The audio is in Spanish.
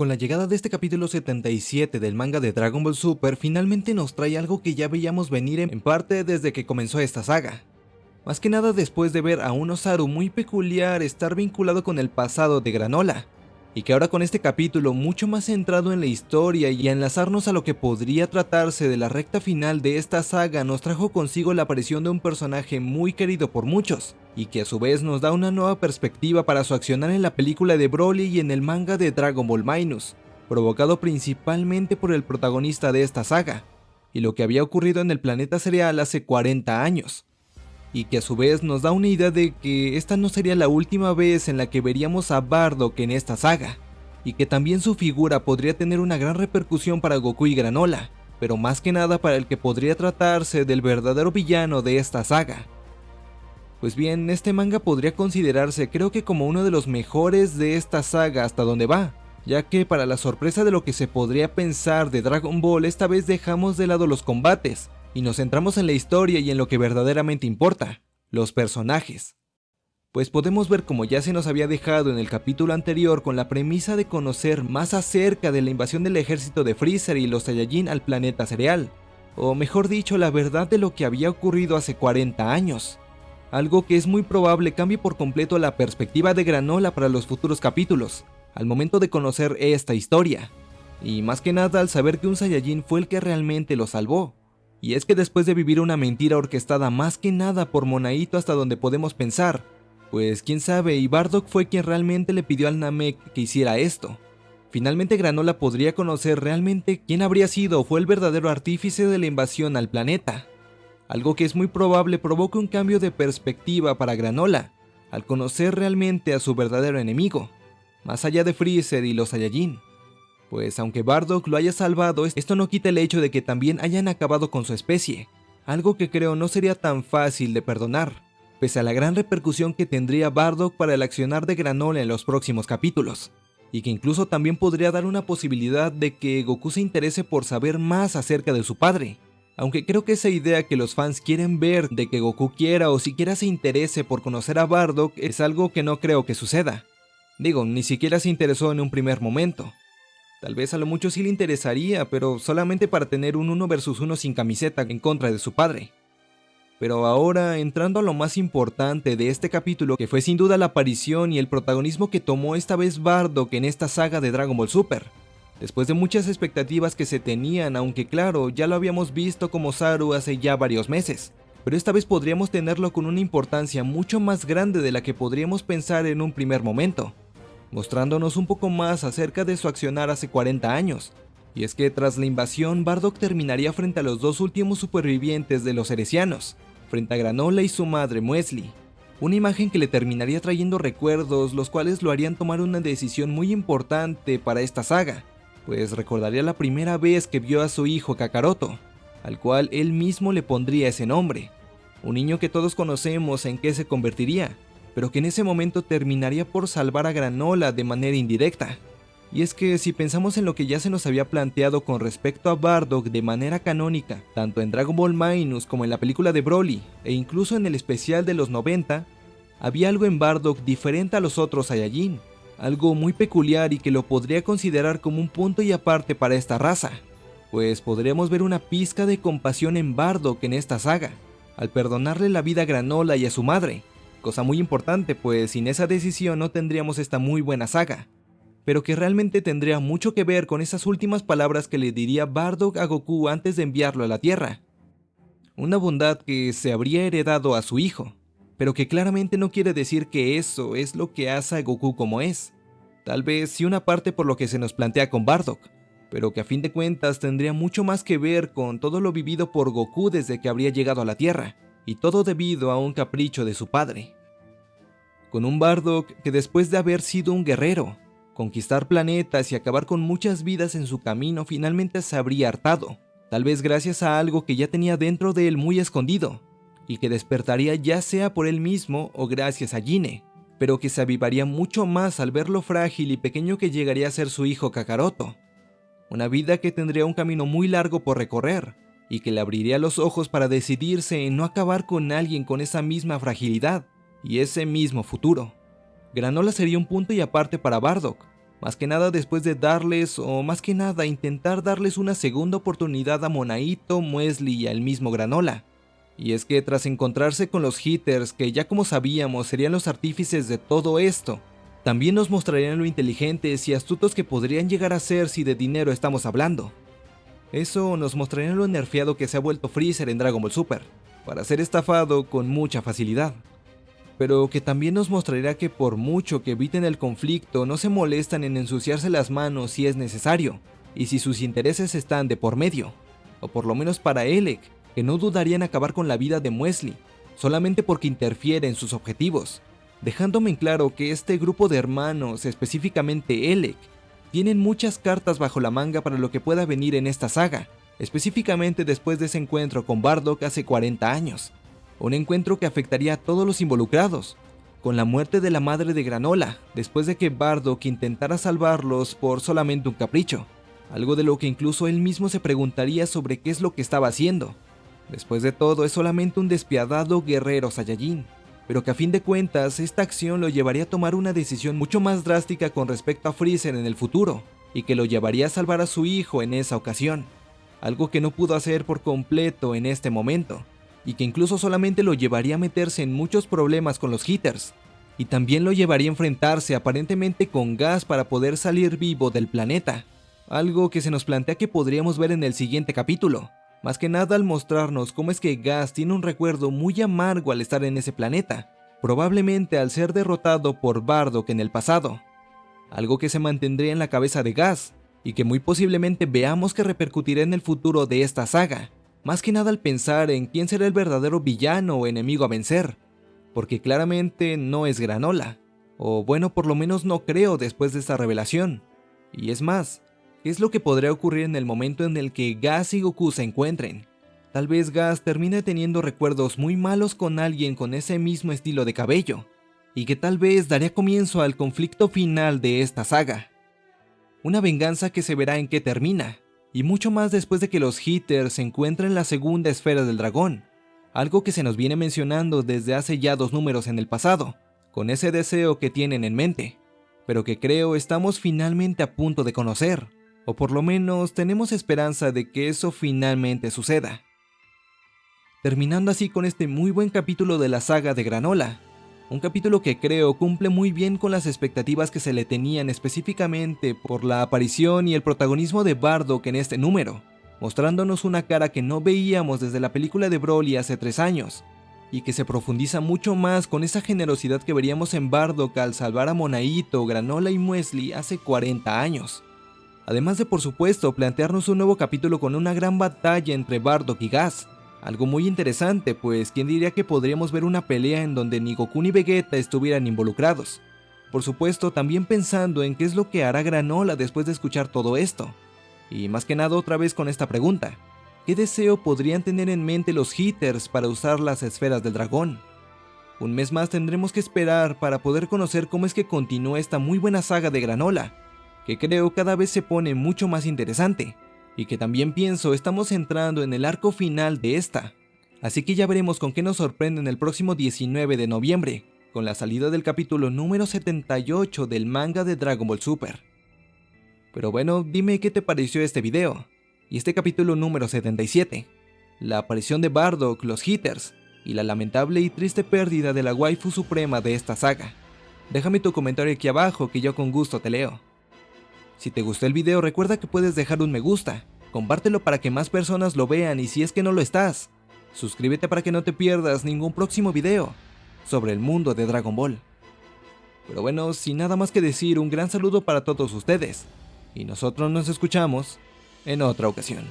Con la llegada de este capítulo 77 del manga de Dragon Ball Super, finalmente nos trae algo que ya veíamos venir en parte desde que comenzó esta saga. Más que nada después de ver a un Osaru muy peculiar estar vinculado con el pasado de Granola, y que ahora con este capítulo mucho más centrado en la historia y enlazarnos a lo que podría tratarse de la recta final de esta saga nos trajo consigo la aparición de un personaje muy querido por muchos, y que a su vez nos da una nueva perspectiva para su accionar en la película de Broly y en el manga de Dragon Ball Minus, provocado principalmente por el protagonista de esta saga, y lo que había ocurrido en el planeta cereal hace 40 años, y que a su vez nos da una idea de que esta no sería la última vez en la que veríamos a Bardock en esta saga, y que también su figura podría tener una gran repercusión para Goku y Granola, pero más que nada para el que podría tratarse del verdadero villano de esta saga, pues bien, este manga podría considerarse creo que como uno de los mejores de esta saga hasta donde va, ya que para la sorpresa de lo que se podría pensar de Dragon Ball esta vez dejamos de lado los combates, y nos centramos en la historia y en lo que verdaderamente importa, los personajes. Pues podemos ver como ya se nos había dejado en el capítulo anterior con la premisa de conocer más acerca de la invasión del ejército de Freezer y los Saiyajin al planeta cereal, o mejor dicho la verdad de lo que había ocurrido hace 40 años algo que es muy probable cambie por completo la perspectiva de Granola para los futuros capítulos, al momento de conocer esta historia, y más que nada al saber que un Saiyajin fue el que realmente lo salvó. Y es que después de vivir una mentira orquestada más que nada por Monaito hasta donde podemos pensar, pues quién sabe, y Bardock fue quien realmente le pidió al Namek que hiciera esto. Finalmente Granola podría conocer realmente quién habría sido o fue el verdadero artífice de la invasión al planeta algo que es muy probable provoque un cambio de perspectiva para Granola, al conocer realmente a su verdadero enemigo, más allá de Freezer y los Saiyajin. Pues aunque Bardock lo haya salvado, esto no quita el hecho de que también hayan acabado con su especie, algo que creo no sería tan fácil de perdonar, pese a la gran repercusión que tendría Bardock para el accionar de Granola en los próximos capítulos, y que incluso también podría dar una posibilidad de que Goku se interese por saber más acerca de su padre, aunque creo que esa idea que los fans quieren ver de que Goku quiera o siquiera se interese por conocer a Bardock es algo que no creo que suceda. Digo, ni siquiera se interesó en un primer momento. Tal vez a lo mucho sí le interesaría, pero solamente para tener un 1 versus 1 sin camiseta en contra de su padre. Pero ahora, entrando a lo más importante de este capítulo, que fue sin duda la aparición y el protagonismo que tomó esta vez Bardock en esta saga de Dragon Ball Super después de muchas expectativas que se tenían, aunque claro, ya lo habíamos visto como Saru hace ya varios meses. Pero esta vez podríamos tenerlo con una importancia mucho más grande de la que podríamos pensar en un primer momento, mostrándonos un poco más acerca de su accionar hace 40 años. Y es que tras la invasión, Bardock terminaría frente a los dos últimos supervivientes de los heresianos, frente a Granola y su madre Muesli. Una imagen que le terminaría trayendo recuerdos, los cuales lo harían tomar una decisión muy importante para esta saga, pues recordaría la primera vez que vio a su hijo Kakaroto, al cual él mismo le pondría ese nombre. Un niño que todos conocemos en qué se convertiría, pero que en ese momento terminaría por salvar a Granola de manera indirecta. Y es que si pensamos en lo que ya se nos había planteado con respecto a Bardock de manera canónica, tanto en Dragon Ball Minus como en la película de Broly, e incluso en el especial de los 90, había algo en Bardock diferente a los otros Saiyajin, algo muy peculiar y que lo podría considerar como un punto y aparte para esta raza, pues podríamos ver una pizca de compasión en Bardock en esta saga, al perdonarle la vida a Granola y a su madre, cosa muy importante pues sin esa decisión no tendríamos esta muy buena saga, pero que realmente tendría mucho que ver con esas últimas palabras que le diría Bardock a Goku antes de enviarlo a la Tierra. Una bondad que se habría heredado a su hijo, pero que claramente no quiere decir que eso es lo que hace a Goku como es. Tal vez sí una parte por lo que se nos plantea con Bardock, pero que a fin de cuentas tendría mucho más que ver con todo lo vivido por Goku desde que habría llegado a la Tierra, y todo debido a un capricho de su padre. Con un Bardock que después de haber sido un guerrero, conquistar planetas y acabar con muchas vidas en su camino finalmente se habría hartado, tal vez gracias a algo que ya tenía dentro de él muy escondido, y que despertaría ya sea por él mismo o gracias a Gine, pero que se avivaría mucho más al ver lo frágil y pequeño que llegaría a ser su hijo Kakaroto. Una vida que tendría un camino muy largo por recorrer, y que le abriría los ojos para decidirse en no acabar con alguien con esa misma fragilidad y ese mismo futuro. Granola sería un punto y aparte para Bardock, Más que nada después de darles, o más que nada intentar darles una segunda oportunidad a Monaito, Muesli y al mismo Granola. Y es que tras encontrarse con los hitters, que ya como sabíamos serían los artífices de todo esto, también nos mostrarían lo inteligentes y astutos que podrían llegar a ser si de dinero estamos hablando. Eso nos mostraría lo nerfeado que se ha vuelto Freezer en Dragon Ball Super, para ser estafado con mucha facilidad. Pero que también nos mostraría que por mucho que eviten el conflicto, no se molestan en ensuciarse las manos si es necesario, y si sus intereses están de por medio, o por lo menos para Elec, que no dudarían acabar con la vida de Muesli, solamente porque interfiere en sus objetivos, dejándome en claro que este grupo de hermanos, específicamente Elec, tienen muchas cartas bajo la manga para lo que pueda venir en esta saga, específicamente después de ese encuentro con Bardock hace 40 años, un encuentro que afectaría a todos los involucrados, con la muerte de la madre de Granola, después de que Bardock intentara salvarlos por solamente un capricho, algo de lo que incluso él mismo se preguntaría sobre qué es lo que estaba haciendo. Después de todo, es solamente un despiadado guerrero Saiyajin, pero que a fin de cuentas esta acción lo llevaría a tomar una decisión mucho más drástica con respecto a Freezer en el futuro, y que lo llevaría a salvar a su hijo en esa ocasión, algo que no pudo hacer por completo en este momento, y que incluso solamente lo llevaría a meterse en muchos problemas con los hitters, y también lo llevaría a enfrentarse aparentemente con gas para poder salir vivo del planeta, algo que se nos plantea que podríamos ver en el siguiente capítulo, más que nada al mostrarnos cómo es que Gas tiene un recuerdo muy amargo al estar en ese planeta, probablemente al ser derrotado por Bardock en el pasado, algo que se mantendría en la cabeza de Gas, y que muy posiblemente veamos que repercutirá en el futuro de esta saga, más que nada al pensar en quién será el verdadero villano o enemigo a vencer, porque claramente no es Granola, o bueno por lo menos no creo después de esta revelación, y es más, ¿Qué es lo que podría ocurrir en el momento en el que Gas y Goku se encuentren? Tal vez Gas termine teniendo recuerdos muy malos con alguien con ese mismo estilo de cabello, y que tal vez daría comienzo al conflicto final de esta saga. Una venganza que se verá en qué termina, y mucho más después de que los Hitters se encuentren en la segunda esfera del dragón, algo que se nos viene mencionando desde hace ya dos números en el pasado, con ese deseo que tienen en mente, pero que creo estamos finalmente a punto de conocer o por lo menos tenemos esperanza de que eso finalmente suceda. Terminando así con este muy buen capítulo de la saga de Granola, un capítulo que creo cumple muy bien con las expectativas que se le tenían específicamente por la aparición y el protagonismo de Bardock en este número, mostrándonos una cara que no veíamos desde la película de Broly hace tres años, y que se profundiza mucho más con esa generosidad que veríamos en Bardock al salvar a Monaito, Granola y Muesli hace 40 años además de por supuesto plantearnos un nuevo capítulo con una gran batalla entre Bardock y Gas, algo muy interesante pues quién diría que podríamos ver una pelea en donde ni Goku ni Vegeta estuvieran involucrados. Por supuesto también pensando en qué es lo que hará Granola después de escuchar todo esto. Y más que nada otra vez con esta pregunta, ¿qué deseo podrían tener en mente los hitters para usar las esferas del dragón? Un mes más tendremos que esperar para poder conocer cómo es que continúa esta muy buena saga de Granola, que creo cada vez se pone mucho más interesante, y que también pienso estamos entrando en el arco final de esta. Así que ya veremos con qué nos sorprende en el próximo 19 de noviembre, con la salida del capítulo número 78 del manga de Dragon Ball Super. Pero bueno, dime qué te pareció este video, y este capítulo número 77, la aparición de Bardock, los Hitters, y la lamentable y triste pérdida de la waifu suprema de esta saga. Déjame tu comentario aquí abajo que yo con gusto te leo. Si te gustó el video recuerda que puedes dejar un me gusta, compártelo para que más personas lo vean y si es que no lo estás, suscríbete para que no te pierdas ningún próximo video sobre el mundo de Dragon Ball. Pero bueno, sin nada más que decir, un gran saludo para todos ustedes, y nosotros nos escuchamos en otra ocasión.